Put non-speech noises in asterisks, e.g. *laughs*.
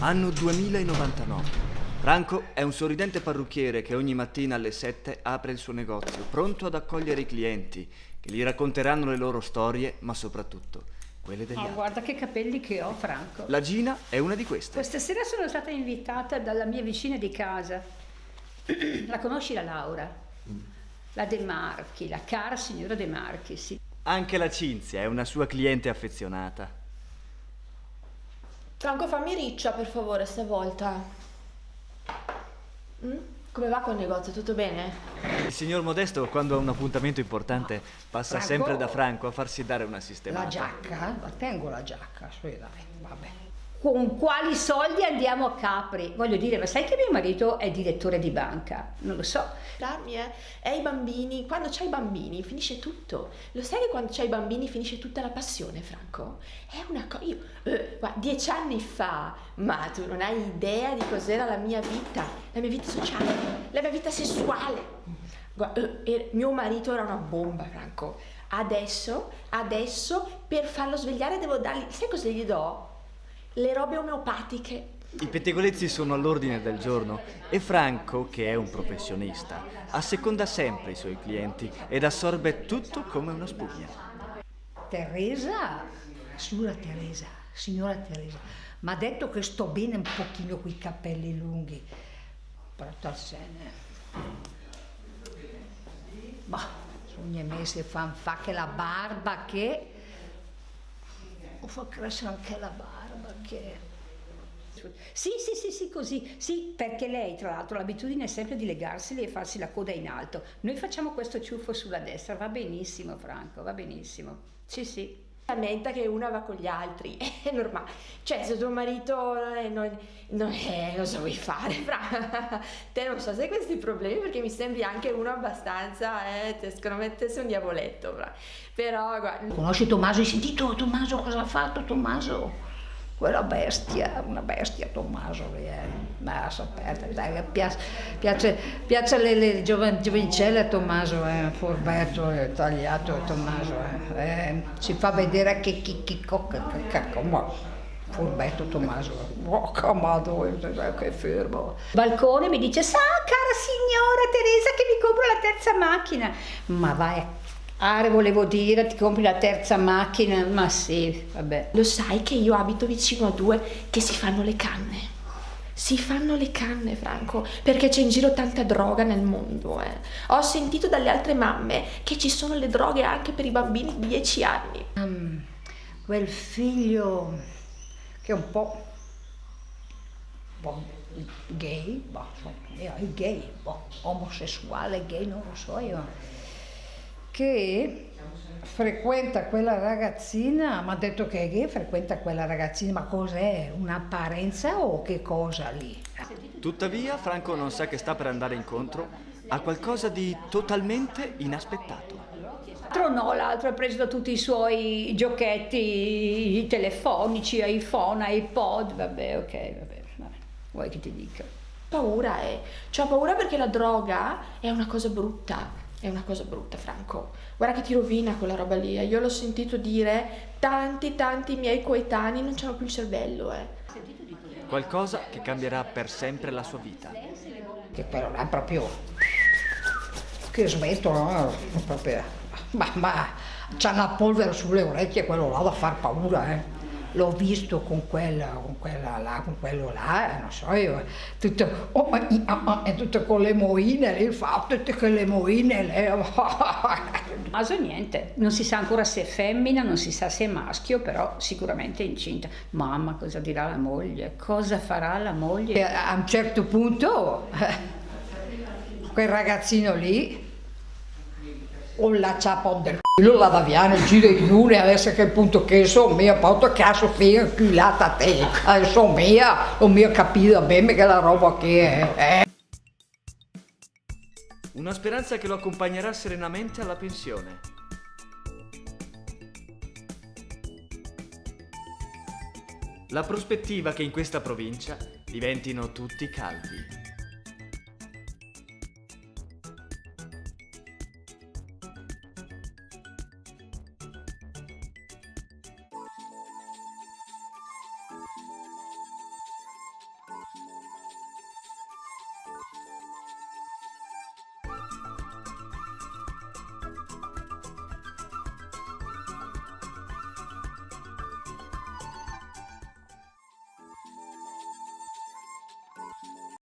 Anno 2099. Franco è un sorridente parrucchiere che ogni mattina alle 7 apre il suo negozio, pronto ad accogliere i clienti, che gli racconteranno le loro storie, ma soprattutto quelle degli Oh, altri. guarda che capelli che ho, Franco. La Gina è una di queste. Questa sera sono stata invitata dalla mia vicina di casa. La conosci la Laura? La De Marchi, la cara signora De Marchi, sì. Anche la Cinzia è una sua cliente affezionata. Franco, fammi riccia per favore stavolta. Mm? Come va col negozio? Tutto bene? Il signor Modesto, quando ha un appuntamento importante, passa Franco? sempre da Franco a farsi dare una sistemata. La giacca? La tengo la giacca, sì dai, vabbè. Con quali soldi andiamo a Capri? Voglio dire, ma sai che mio marito è direttore di banca? Non lo so. Darmi, eh? E i bambini, quando c'hai i bambini finisce tutto. Lo sai che quando c'hai i bambini finisce tutta la passione, Franco? È una cosa... Io, eh, guarda, dieci anni fa, ma tu non hai idea di cos'era la mia vita, la mia vita sociale, la mia vita sessuale. Guarda, eh, mio marito era una bomba, Franco. Adesso, adesso, per farlo svegliare devo dargli... Sai cosa gli do? Le robe omeopatiche. I pettegolezzi sono all'ordine del giorno e Franco, che è un professionista, asseconda sempre i suoi clienti ed assorbe tutto come una spugna. Teresa, signora Teresa, signora Teresa, mi ha detto che sto bene un pochino con i capelli lunghi. Però tarsene. Ma sogna me se fan fa che la barba che... O fa crescere anche la barba che... Sì, sì, sì, sì, così, sì, perché lei tra l'altro l'abitudine è sempre di legarseli e farsi la coda in alto. Noi facciamo questo ciuffo sulla destra, va benissimo Franco, va benissimo. Sì, sì. lamenta che una va con gli altri, *laughs* è normale. Cioè, se tuo marito eh, non, non è, cosa vuoi fare? *laughs* Fra, te non so se hai questi problemi perché mi sembri anche uno abbastanza, eh, te, secondo me te sei un diavoletto, fra. Però, guarda, Conosci Tommaso? Hai sentito Tommaso cosa ha fatto Tommaso? Quella bestia, una bestia Tommaso lì, eh. Ma dai, piace, piace, piace le, le giovincelle a Tommaso, eh. furbetto, eh, tagliato Tommaso, eh. Eh, si fa vedere che chi chi cocca, ma furbetto Tommaso, oh, camato, eh, che fermo. Balcone mi dice, sa cara signora Teresa che mi compro la terza macchina, ma vai Ah, volevo dire, ti compri la terza macchina? Ma sì, vabbè. lo sai che io abito vicino a due che si fanno le canne? Si fanno le canne, Franco, perché c'è in giro tanta droga nel mondo, eh. Ho sentito dalle altre mamme che ci sono le droghe anche per i bambini di 10 anni. Mm, quel figlio che è un po', po' gay, boh, è gay, boh, omosessuale, gay, non lo so io, che frequenta quella ragazzina, mi ha detto che è gay, frequenta quella ragazzina, ma cos'è? Un'apparenza o che cosa lì? Tuttavia, Franco non sa che sta per andare incontro a qualcosa di totalmente inaspettato. L'altro no, l'altro ha preso da tutti i suoi giochetti telefonici, iPhone, iPod, vabbè, ok, vabbè, vabbè. vuoi che ti dica? Paura, eh. C'ho paura perché la droga è una cosa brutta. È una cosa brutta, Franco. Guarda che ti rovina quella roba lì. eh. Io l'ho sentito dire, tanti, tanti miei coetanei non c'hanno più il cervello, eh. Qualcosa che cambierà per sempre la sua vita. Che quello là è proprio... che smettono, proprio... Ma, ma c'ha la polvere sulle orecchie, quello là da far paura, eh. L'ho visto con quella, con quella là, con quello là, eh, non so io, tutto, oh, ah, e tutto con le moine, lì fa tutte quelle moine, lei, *laughs* Maso niente, non si sa ancora se è femmina, non si sa se è maschio, però sicuramente è incinta. Mamma, cosa dirà la moglie? Cosa farà la moglie? A un certo punto, eh, quel ragazzino lì, o la ciapa del culo la daviana, gira in lune, adesso che punto che so mia, porto che Sofia inculata a te, adesso mia, non mi ho capito bene che la roba che è, eh. Una speranza che lo accompagnerà serenamente alla pensione. La prospettiva che in questa provincia diventino tutti calvi.